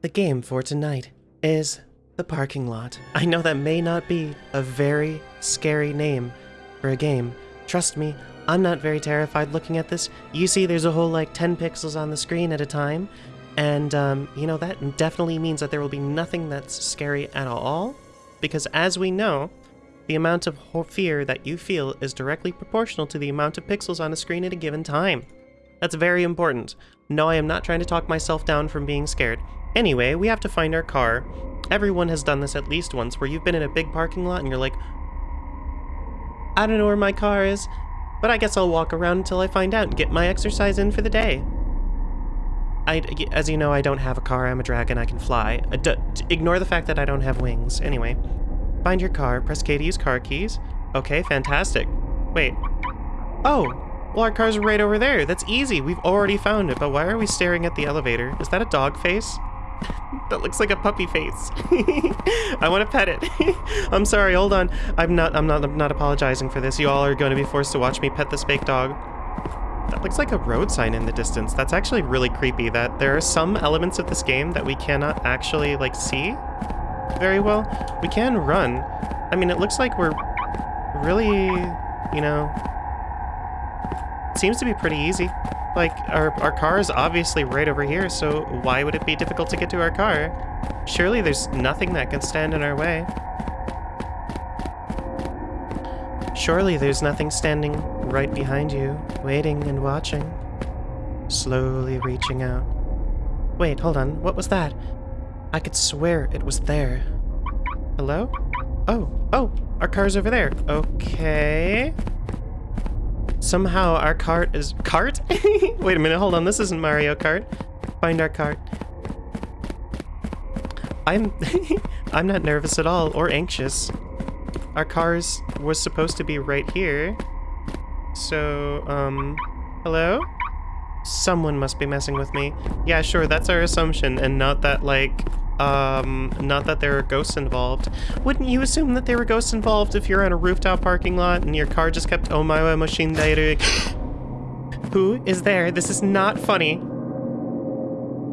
The game for tonight is the parking lot. I know that may not be a very scary name for a game. Trust me, I'm not very terrified looking at this. You see, there's a whole like 10 pixels on the screen at a time. And, um, you know, that definitely means that there will be nothing that's scary at all. Because as we know, the amount of fear that you feel is directly proportional to the amount of pixels on a screen at a given time. That's very important. No, I am not trying to talk myself down from being scared. Anyway, we have to find our car. Everyone has done this at least once, where you've been in a big parking lot and you're like, I don't know where my car is, but I guess I'll walk around until I find out and get my exercise in for the day. I, as you know, I don't have a car. I'm a dragon. I can fly. D- ignore the fact that I don't have wings. Anyway, find your car. Press K to use car keys. Okay, fantastic. Wait. Oh, well, our car's right over there. That's easy. We've already found it. But why are we staring at the elevator? Is that a dog face? That looks like a puppy face. I want to pet it. I'm sorry. Hold on. I'm not. I'm not. I'm not apologizing for this. You all are going to be forced to watch me pet this fake dog. That looks like a road sign in the distance. That's actually really creepy that there are some elements of this game that we cannot actually, like, see very well. We can run. I mean, it looks like we're really, you know, seems to be pretty easy. Like, our, our car is obviously right over here, so why would it be difficult to get to our car? Surely there's nothing that can stand in our way. Surely there's nothing standing right behind you, waiting and watching. Slowly reaching out. Wait, hold on. What was that? I could swear it was there. Hello? Oh, oh, our car's over there. Okay. Somehow our cart is... Cart? Wait a minute, hold on. This isn't Mario Kart. Find our cart. I'm... I'm not nervous at all, or anxious. Our cars was supposed to be right here. So, um, hello? Someone must be messing with me. Yeah, sure, that's our assumption, and not that, like, um, not that there are ghosts involved. Wouldn't you assume that there were ghosts involved if you're on a rooftop parking lot and your car just kept oh my machine Who is there? This is not funny.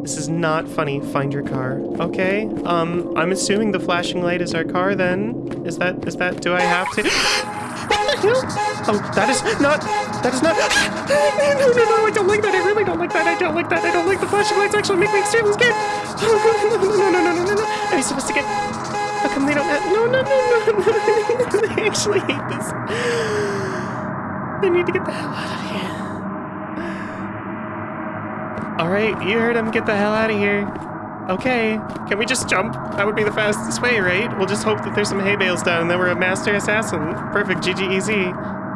This is not funny. Find your car. Okay. Um, I'm assuming the flashing light is our car then. Is that, is that, do I have to? you? Oh, that is not. That is not. No, no, no, I don't like that. I really don't like that. I don't like that. I don't like the flashing lights actually make me extremely scared. No, no, no, no, no, no, no, no. Are you supposed to get. How come they don't have. No, no, no, no, no. I actually hate this. I need to get the hell out of here. Alright, you heard him. Get the hell out of here. Okay. Can we just jump? That would be the fastest way, right? We'll just hope that there's some hay bales down and then we're a master assassin. Perfect. GG easy.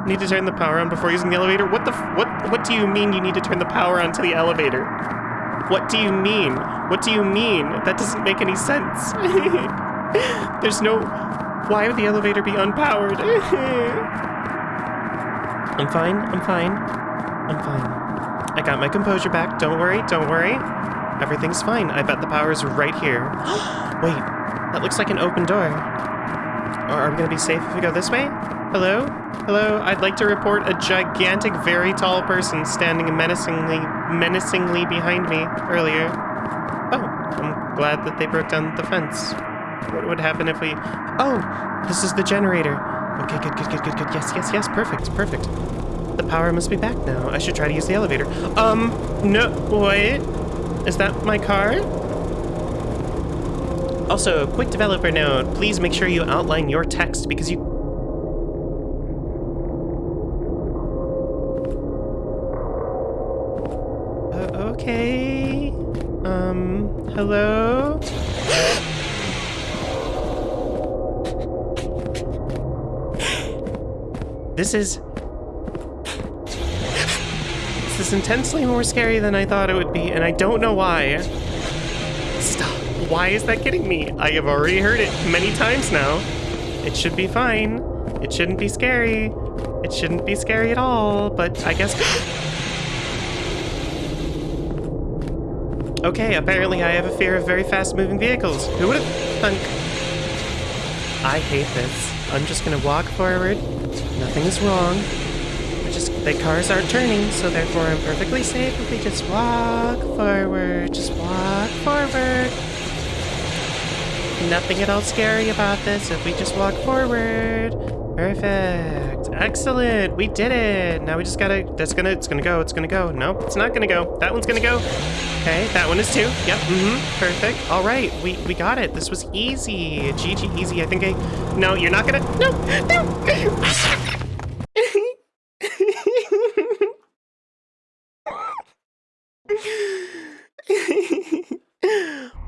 Need to turn the power on before using the elevator? What the what what do you mean you need to turn the power on to the elevator? What do you mean? What do you mean? That doesn't make any sense. there's no why would the elevator be unpowered? I'm fine. I'm fine. I'm fine. I got my composure back. Don't worry, don't worry. Everything's fine. I bet the power's right here. Wait, that looks like an open door. Or are we gonna be safe if we go this way? Hello? Hello? I'd like to report a gigantic, very tall person standing menacingly, menacingly behind me earlier. Oh, I'm glad that they broke down the fence. What would happen if we... Oh, this is the generator. Okay, good, good, good, good, good. Yes, yes, yes, perfect, perfect. The power must be back now. I should try to use the elevator. Um, no, wait. Is that my car? Also, quick developer note, please make sure you outline your text because you... Uh, okay... Um, hello? this is this is intensely more scary than I thought it would be, and I don't know why. Stop. Why is that getting me? I have already heard it many times now. It should be fine. It shouldn't be scary. It shouldn't be scary at all, but I guess... okay, apparently I have a fear of very fast-moving vehicles. Who would have thunk? I hate this. I'm just gonna walk forward. Nothing is wrong. Just the cars aren't turning, so therefore I'm perfectly safe if we just walk forward. Just walk forward. Nothing at all scary about this if we just walk forward. Perfect. Excellent. We did it. Now we just gotta, that's gonna, it's gonna go, it's gonna go. Nope, it's not gonna go. That one's gonna go. Okay, that one is too. Yep, mm-hmm, perfect. All right, we, we got it. This was easy. GG easy. I think I, no, you're not gonna, no, no.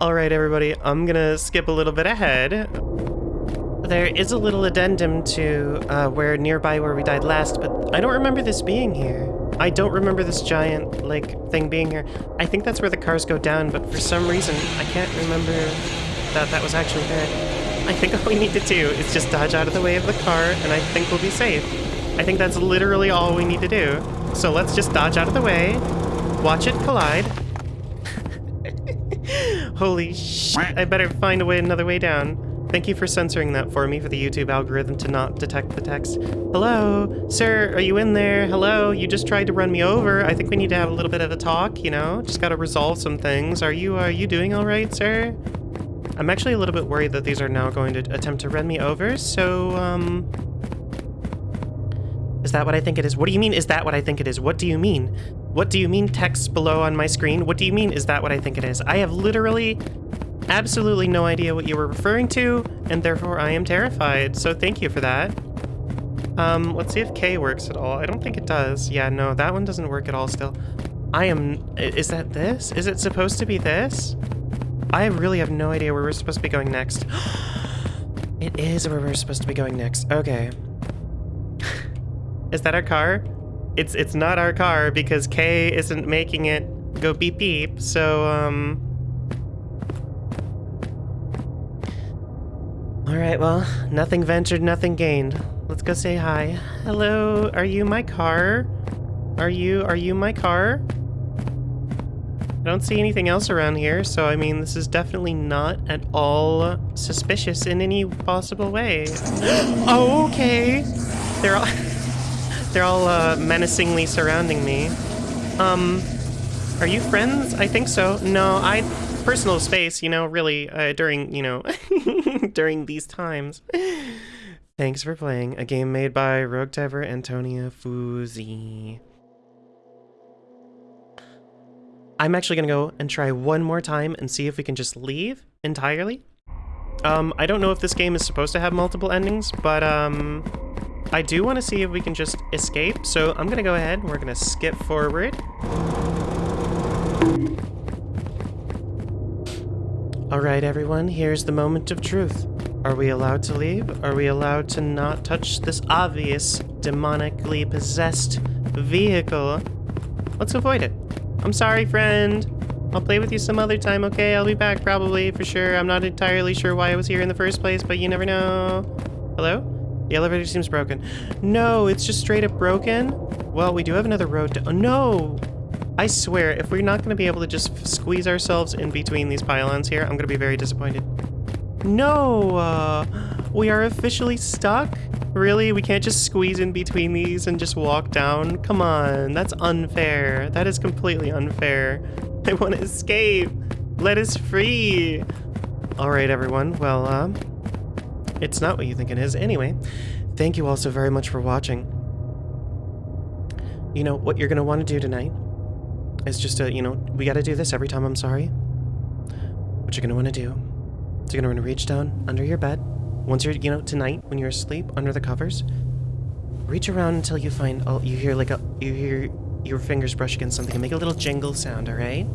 All right, everybody, I'm gonna skip a little bit ahead. There is a little addendum to uh, where nearby where we died last, but I don't remember this being here. I don't remember this giant, like, thing being here. I think that's where the cars go down, but for some reason, I can't remember that that was actually there. I think all we need to do is just dodge out of the way of the car, and I think we'll be safe. I think that's literally all we need to do. So let's just dodge out of the way, watch it collide. Holy sh! I better find a way another way down. Thank you for censoring that for me for the YouTube algorithm to not detect the text. Hello? Sir, are you in there? Hello? You just tried to run me over. I think we need to have a little bit of a talk, you know? Just gotta resolve some things. Are you, are you doing all right, sir? I'm actually a little bit worried that these are now going to attempt to run me over, so, um... Is that what I think it is? What do you mean, is that what I think it is? What do you mean? What do you mean text below on my screen? What do you mean, is that what I think it is? I have literally absolutely no idea what you were referring to, and therefore I am terrified, so thank you for that. Um, let's see if K works at all. I don't think it does. Yeah, no, that one doesn't work at all still. I am... Is that this? Is it supposed to be this? I really have no idea where we're supposed to be going next. it is where we're supposed to be going next. Okay. is that our car? It's it's not our car because K isn't making it go beep beep, so, um... Alright, well, nothing ventured, nothing gained. Let's go say hi. Hello, are you my car? Are you, are you my car? I don't see anything else around here, so I mean, this is definitely not at all suspicious in any possible way. okay. They're all, they're all uh, menacingly surrounding me. Um, are you friends? I think so. No, I personal space, you know, really, uh, during, you know, during these times. Thanks for playing. A game made by Rogue Tiver Antonia Fuzi. I'm actually to go and try one more time and see if we can just leave entirely. Um, I don't know if this game is supposed to have multiple endings, but um, I do want to see if we can just escape. So I'm going to go ahead and we're going to skip forward. Alright everyone, here's the moment of truth. Are we allowed to leave? Are we allowed to not touch this obvious, demonically possessed vehicle? Let's avoid it. I'm sorry, friend. I'll play with you some other time, okay? I'll be back probably, for sure. I'm not entirely sure why I was here in the first place, but you never know. Hello? The elevator seems broken. No, it's just straight up broken? Well, we do have another road to- oh, no! I swear, if we're not going to be able to just squeeze ourselves in between these pylons here, I'm going to be very disappointed. No! Uh, we are officially stuck? Really? We can't just squeeze in between these and just walk down? Come on, that's unfair. That is completely unfair. I want to escape. Let us free. All right, everyone. Well, um, it's not what you think it is. Anyway, thank you all so very much for watching. You know, what you're going to want to do tonight is just a, you know, we gotta do this every time I'm sorry. What you're gonna wanna do is you're gonna wanna reach down under your bed. Once you're, you know, tonight, when you're asleep, under the covers, reach around until you find, oh, you hear like a, you hear your fingers brush against something and make a little jingle sound, alright?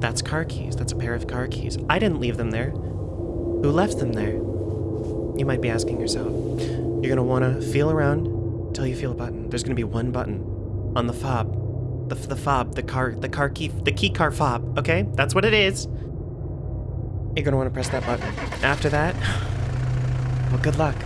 That's car keys. That's a pair of car keys. I didn't leave them there. Who left them there? You might be asking yourself. You're gonna wanna feel around until you feel a button. There's gonna be one button on the fob the, the fob, the car, the car key, the key car fob, okay? That's what it is. You're gonna wanna press that button. After that, well, good luck.